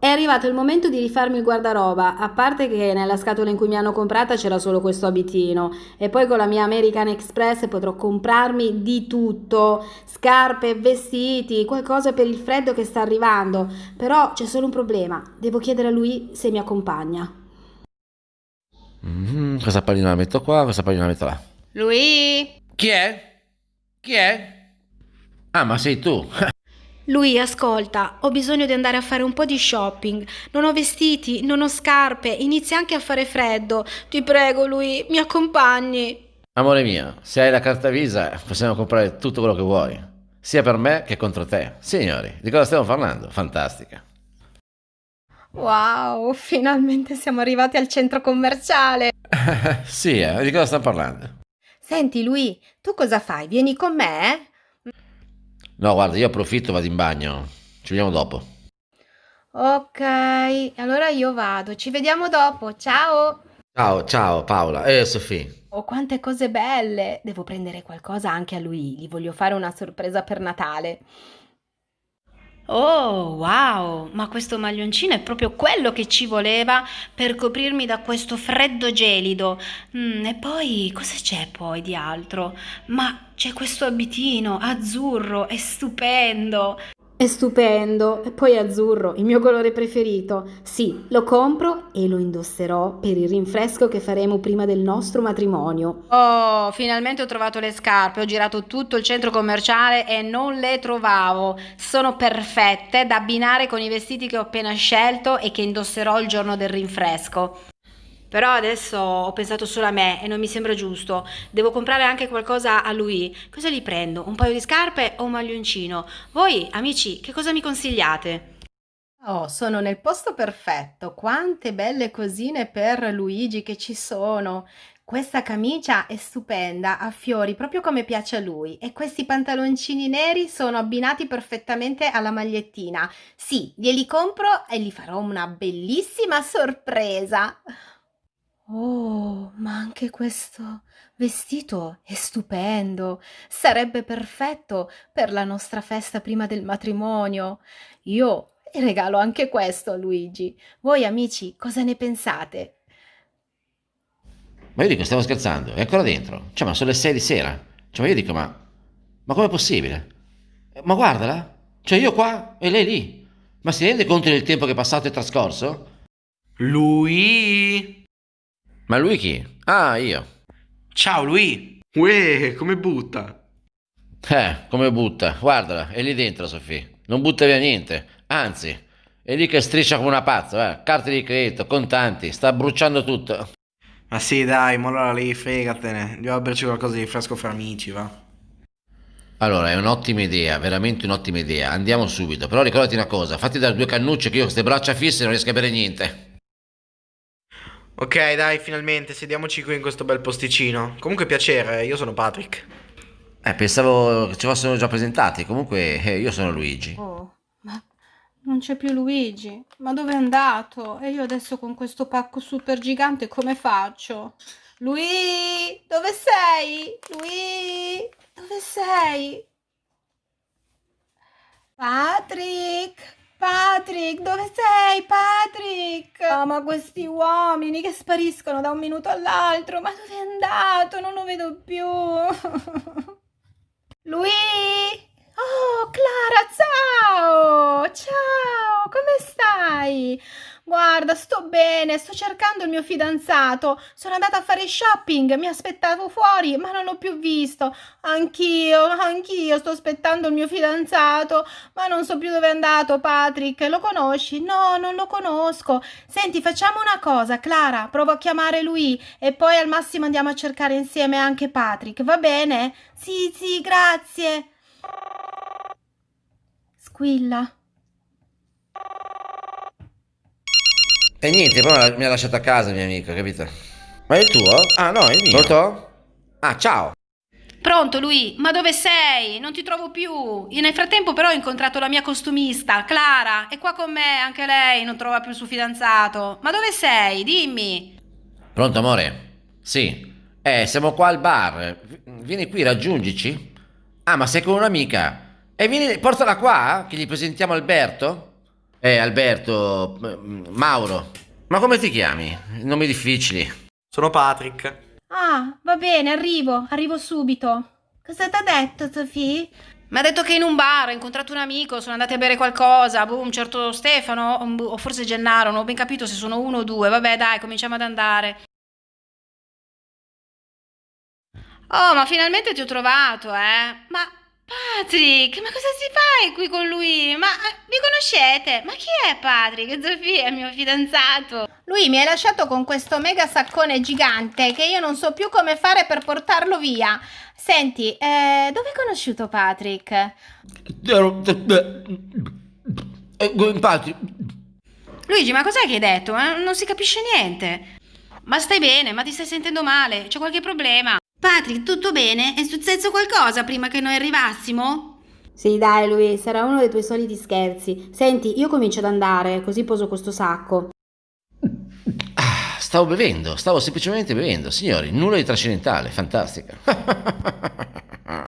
È arrivato il momento di rifarmi il guardaroba, a parte che nella scatola in cui mi hanno comprata c'era solo questo abitino e poi con la mia American Express potrò comprarmi di tutto, scarpe, vestiti, qualcosa per il freddo che sta arrivando. Però c'è solo un problema, devo chiedere a lui se mi accompagna. Mm, questa pallina la metto qua, questa pallina la metto là. Lui? Chi è? Chi è? Ah, ma sei tu. Lui, ascolta, ho bisogno di andare a fare un po' di shopping. Non ho vestiti, non ho scarpe, inizia anche a fare freddo. Ti prego, lui, mi accompagni. Amore mio, se hai la carta Visa possiamo comprare tutto quello che vuoi, sia per me che contro te. Signori, di cosa stiamo parlando? Fantastica. Wow, finalmente siamo arrivati al centro commerciale. sì, eh, di cosa stiamo parlando? Senti, lui, tu cosa fai? Vieni con me? No, guarda, io approfitto, vado in bagno. Ci vediamo dopo. Ok, allora io vado. Ci vediamo dopo. Ciao. Ciao, ciao Paola. Eh, Sofì. Oh, quante cose belle! Devo prendere qualcosa anche a lui. Gli voglio fare una sorpresa per Natale. Oh, wow, ma questo maglioncino è proprio quello che ci voleva per coprirmi da questo freddo gelido. Mm, e poi, cosa c'è poi di altro? Ma c'è questo abitino azzurro, è stupendo. È stupendo, e poi azzurro, il mio colore preferito. Sì, lo compro e lo indosserò per il rinfresco che faremo prima del nostro matrimonio. Oh, finalmente ho trovato le scarpe, ho girato tutto il centro commerciale e non le trovavo. Sono perfette da abbinare con i vestiti che ho appena scelto e che indosserò il giorno del rinfresco. Però adesso ho pensato solo a me e non mi sembra giusto. Devo comprare anche qualcosa a lui. Cosa gli prendo? Un paio di scarpe o un maglioncino? Voi, amici, che cosa mi consigliate? Oh, sono nel posto perfetto. Quante belle cosine per Luigi che ci sono. Questa camicia è stupenda, ha fiori proprio come piace a lui e questi pantaloncini neri sono abbinati perfettamente alla magliettina. Sì, glieli compro e gli farò una bellissima sorpresa. Oh, ma anche questo vestito è stupendo. Sarebbe perfetto per la nostra festa prima del matrimonio. Io regalo anche questo a Luigi. Voi amici, cosa ne pensate? Ma io dico, stiamo scherzando, è ancora dentro. Cioè, ma sono le 6 di sera. Cioè, ma io dico, ma... Ma com'è possibile? Ma guardala. Cioè, io qua e lei lì. Ma si rende conto del tempo che è passato e trascorso? Lui? Ma lui chi? Ah, io. Ciao lui! Uè, come butta? Eh, come butta. Guardala, è lì dentro, Sofì. Non butta via niente. Anzi, è lì che striscia come una pazza. Eh. Carte di credito, contanti, sta bruciando tutto. Ma sì, dai, ma allora lì fregatene. Andiamo a berci qualcosa di fresco fra amici, va. Allora, è un'ottima idea, veramente un'ottima idea. Andiamo subito. Però ricordati una cosa, fatti dare due cannucce che io con queste braccia fisse non riesco a bere niente. Ok, dai, finalmente, sediamoci qui in questo bel posticino. Comunque piacere, io sono Patrick. Eh, pensavo che ci fossero già presentati. Comunque, eh, io sono Luigi. Oh, ma non c'è più Luigi. Ma dove è andato? E io adesso con questo pacco super gigante come faccio? Lui, dove sei? Lui, dove sei? Patrick, Patrick, dove sei? Patrick! Oh, ma questi uomini che spariscono da un minuto all'altro, ma dove è andato? Non lo vedo più. Lui! Oh, Clara, ciao! Ciao, come stai? Guarda, sto bene, sto cercando il mio fidanzato. Sono andata a fare shopping, mi aspettavo fuori, ma non l'ho più visto. Anch'io, anch'io sto aspettando il mio fidanzato, ma non so più dove è andato, Patrick. Lo conosci? No, non lo conosco. Senti, facciamo una cosa, Clara, provo a chiamare lui e poi al massimo andiamo a cercare insieme anche Patrick, va bene? Sì, sì, grazie. Squilla. E niente, poi mi ha lasciato a casa mia amica, capito? Ma è il tuo? Ah no, è il mio. Pronto? Ah, ciao. Pronto lui, ma dove sei? Non ti trovo più. Io nel frattempo però ho incontrato la mia costumista, Clara, è qua con me, anche lei non trova più il suo fidanzato. Ma dove sei? Dimmi. Pronto, amore? Sì. Eh, siamo qua al bar. Vieni qui, raggiungici. Ah, ma sei con un'amica. E vieni, portala qua, che gli presentiamo Alberto. Eh, Alberto, Mauro, ma come ti chiami? Nomi difficili. Sono Patrick. Ah, va bene, arrivo, arrivo subito. Cosa t'ha detto, Sofì? Mi ha detto che in un bar ha incontrato un amico, sono andati a bere qualcosa, boh, un certo Stefano o forse Gennaro, non ho ben capito se sono uno o due. Vabbè, dai, cominciamo ad andare. Oh, ma finalmente ti ho trovato, eh? Ma Patrick, ma cosa si fai qui con lui? Ma eh, vi conoscete? Ma chi è Patrick? Zofia, il mio fidanzato. Lui mi ha lasciato con questo mega saccone gigante che io non so più come fare per portarlo via. Senti, eh, dove hai conosciuto Patrick? Infatti, Luigi, ma cos'è che hai detto? Eh, non si capisce niente. Ma stai bene? Ma ti stai sentendo male? C'è qualche problema? Patrick, tutto bene? È successo qualcosa prima che noi arrivassimo? Sì, dai, lui, sarà uno dei tuoi soliti scherzi. Senti, io comincio ad andare, così poso questo sacco. ah, stavo bevendo, stavo semplicemente bevendo. Signori, nulla di trascendentale, fantastica.